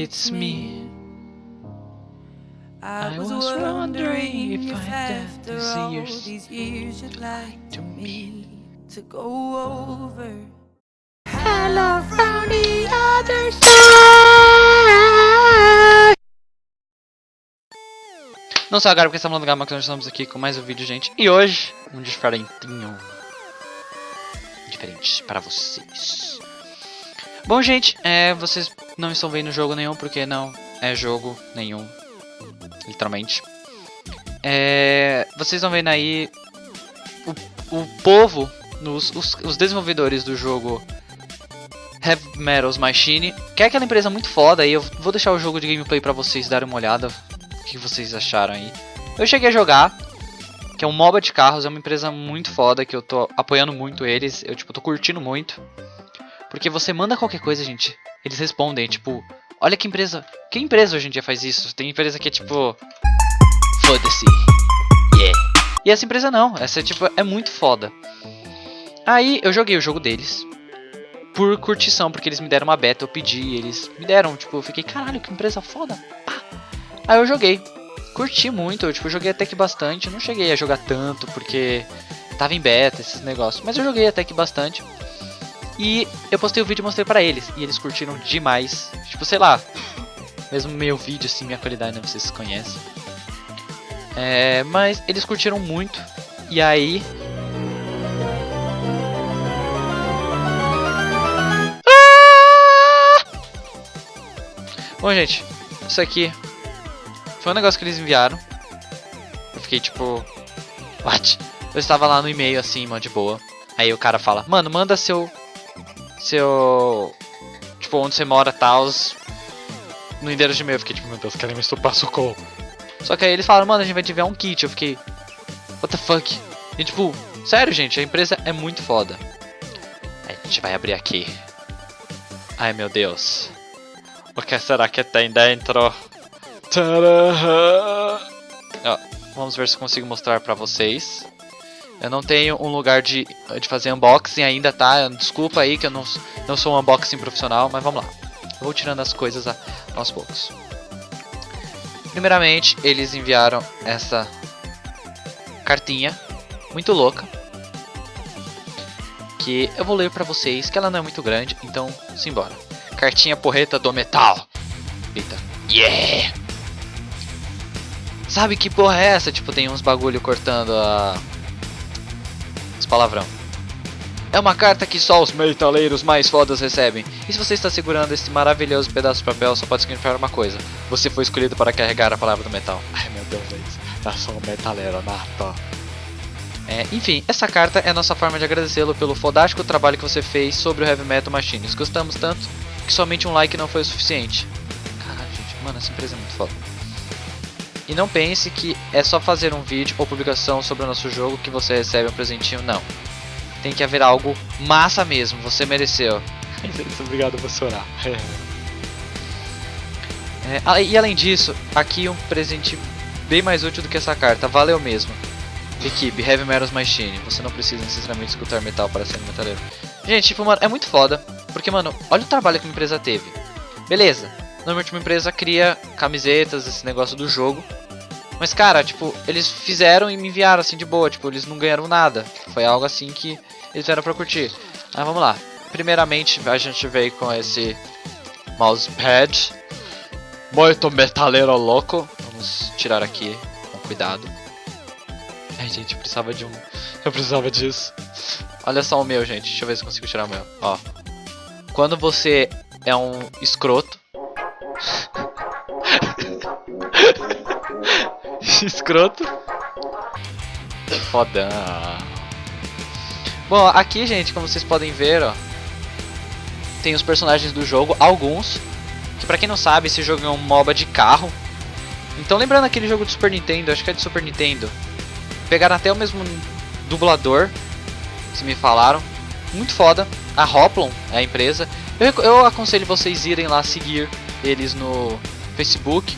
it's me. I was wondering if after all these years you'd like to me to go over. Hello from the other side. Não só agora porque estamos no Gama que nós estamos aqui com mais um vídeo, gente. E hoje, um diferentinho. Diferente para vocês. Bom, gente, é, vocês não estão vendo jogo nenhum porque não é jogo nenhum literalmente. É, vocês estão vendo aí o, o povo, nos, os, os desenvolvedores do jogo Heavy Metals Machine, que é aquela empresa muito foda, e eu vou deixar o jogo de gameplay pra vocês darem uma olhada, o que vocês acharam aí. Eu cheguei a jogar, que é um MOBA de carros, é uma empresa muito foda, que eu tô apoiando muito eles, eu tipo, tô curtindo muito. Porque você manda qualquer coisa, gente, eles respondem, tipo, Olha que empresa. Que empresa hoje em dia faz isso? Tem empresa que é tipo. Foda-se. Yeah. E essa empresa não. Essa é tipo. É muito foda. Aí eu joguei o jogo deles. Por curtição, porque eles me deram uma beta, eu pedi, eles me deram, tipo, eu fiquei, caralho, que empresa foda. Pá. Aí eu joguei. Curti muito, eu tipo, joguei até que bastante. Não cheguei a jogar tanto, porque tava em beta, esses negócios. Mas eu joguei até que bastante. E eu postei o vídeo e mostrei pra eles. E eles curtiram demais. Tipo, sei lá. Mesmo meu vídeo, assim, minha qualidade, né? Vocês conhecem. É, mas eles curtiram muito. E aí... Ah! Bom, gente. Isso aqui foi um negócio que eles enviaram. Eu fiquei tipo... What? Eu estava lá no e-mail, assim, mano, de boa. Aí o cara fala, mano, manda seu seu. Tipo, onde você mora tal. No endereço de e-mail. Eu fiquei tipo, meu Deus, querem me estuprar, socorro. Só que aí eles falaram, mano, a gente vai te enviar um kit. Eu fiquei. What the fuck? E tipo, sério, gente, a empresa é muito foda. A gente vai abrir aqui. Ai meu Deus. O que será que tem dentro? Ó, vamos ver se consigo mostrar pra vocês. Eu não tenho um lugar de, de fazer unboxing ainda, tá? Desculpa aí que eu não, não sou um unboxing profissional, mas vamos lá. Vou tirando as coisas a, aos poucos. Primeiramente, eles enviaram essa cartinha muito louca. Que eu vou ler pra vocês, que ela não é muito grande, então simbora. Cartinha porreta do metal. Eita. Yeah! Sabe que porra é essa? Tipo, tem uns bagulho cortando a palavrão. É uma carta que só os metaleiros mais fodas recebem. E se você está segurando esse maravilhoso pedaço de papel, só pode significar uma coisa. Você foi escolhido para carregar a palavra do metal. Ai meu Deus, é eu sou um metaleiro nato. É, enfim, essa carta é a nossa forma de agradecê-lo pelo fodástico trabalho que você fez sobre o Heavy Metal Machines. Gostamos tanto que somente um like não foi o suficiente. Caralho, gente, mano, essa empresa é muito foda. E não pense que é só fazer um vídeo ou publicação sobre o nosso jogo que você recebe um presentinho, não. Tem que haver algo massa mesmo, você mereceu. Obrigado, vou chorar. é, e além disso, aqui um presente bem mais útil do que essa carta, valeu mesmo. Equipe, Heavy Metals Machine, você não precisa necessariamente escutar metal para ser um metaleiro. Gente, tipo, mano, é muito foda, porque, mano, olha o trabalho que a empresa teve. Beleza, Normalmente uma empresa cria camisetas, esse negócio do jogo. Mas, cara, tipo, eles fizeram e me enviaram assim de boa. Tipo, eles não ganharam nada. Foi algo assim que eles fizeram pra curtir. Mas vamos lá. Primeiramente, a gente veio com esse mousepad. Muito metaleiro louco. Vamos tirar aqui com cuidado. Ai, gente, eu precisava de um... Eu precisava disso. Olha só o meu, gente. Deixa eu ver se consigo tirar o meu. Ó. Quando você é um escroto, Escroto. Fodão. Bom, aqui, gente, como vocês podem ver, ó, tem os personagens do jogo, alguns, que pra quem não sabe, esse jogo é um MOBA de carro. Então, lembrando aquele jogo de Super Nintendo, acho que é de Super Nintendo, pegaram até o mesmo dublador, se me falaram, muito foda, a Hoplon é a empresa. Eu, eu aconselho vocês irem lá seguir eles no Facebook,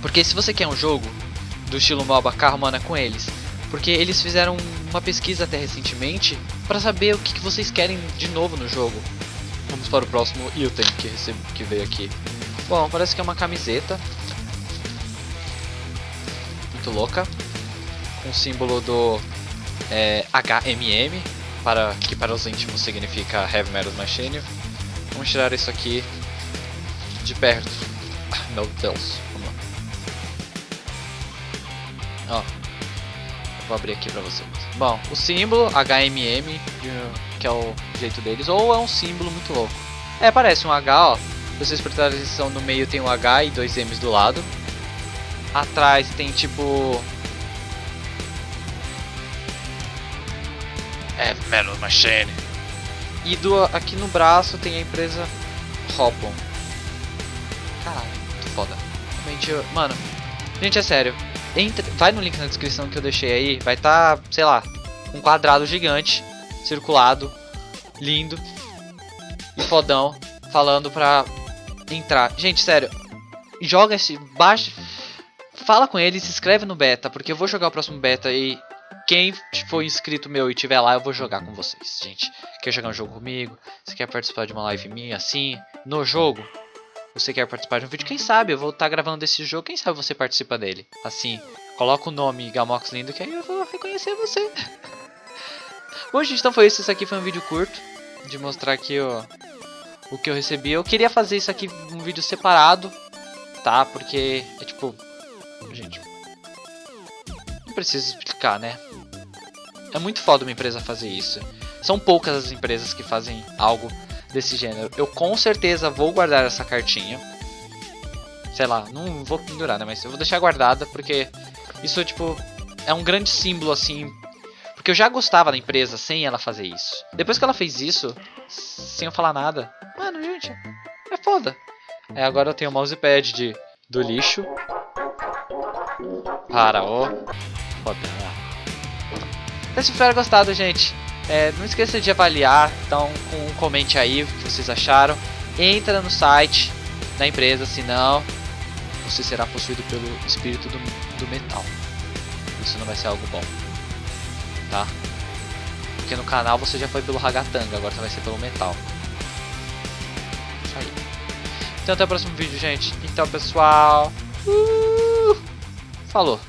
porque se você quer um jogo do estilo MOBA carro, mano, é com eles. Porque eles fizeram uma pesquisa até recentemente para saber o que, que, vocês querem de novo no jogo. Vamos para o próximo item que, recebo, que veio aqui. Bom, parece que é uma camiseta. Muito louca. Com o símbolo do é, HMM, para, que para os íntimos significa Heavy Metal Machine. Vamos tirar isso aqui de perto. Meu Deus, vamos lá. Ó, vou abrir aqui pra vocês. Bom, o símbolo HMM, que é o jeito deles, ou é um símbolo muito louco. É, parece um H, ó. Vocês prestarem atenção, no meio tem um H e dois M's do lado. Atrás tem tipo É, Metal Machine. E do, aqui no braço tem a empresa Hopon. Caralho, muito foda. Realmente, mano. Gente, é sério. Entra, vai no link na descrição que eu deixei aí. Vai estar, tá, sei lá, um quadrado gigante, circulado, lindo e fodão, falando pra entrar. Gente, sério. Joga esse. Baixa. Fala com ele, se inscreve no beta, porque eu vou jogar o próximo beta e quem for inscrito meu e tiver lá, eu vou jogar com vocês, gente. Quer jogar um jogo comigo? Você quer participar de uma live minha assim, no jogo? Você quer participar de um vídeo? Quem sabe eu vou estar tá gravando desse jogo, quem sabe você participa dele. Assim, coloca o nome Gamox Lindo que aí eu vou reconhecer você. Bom, gente, então foi isso. Isso aqui foi um vídeo curto de mostrar aqui o, o que eu recebi. Eu queria fazer isso aqui um vídeo separado, tá? Porque é tipo... Gente, não precisa explicar, né? É muito foda uma empresa fazer isso. São poucas as empresas que fazem algo desse gênero. Eu com certeza vou guardar essa cartinha. Sei lá, não vou pendurar, né? Mas eu vou deixar guardada porque isso, tipo, é um grande símbolo, assim. Porque eu já gostava da empresa sem ela fazer isso. Depois que ela fez isso, sem eu falar nada, mano, gente, é foda. É, agora eu tenho o mousepad de, do lixo. Para o Foda. Então, se tiver gostado, gente, é, não esqueça de avaliar. Então, um, comente aí o que vocês acharam. Entra no site da empresa, senão você será possuído pelo espírito do, do metal. Isso não vai ser algo bom, tá? Porque no canal você já foi pelo ragatanga, agora você vai ser pelo metal. Isso aí. Então até o próximo vídeo, gente. Então, pessoal. Uh, falou.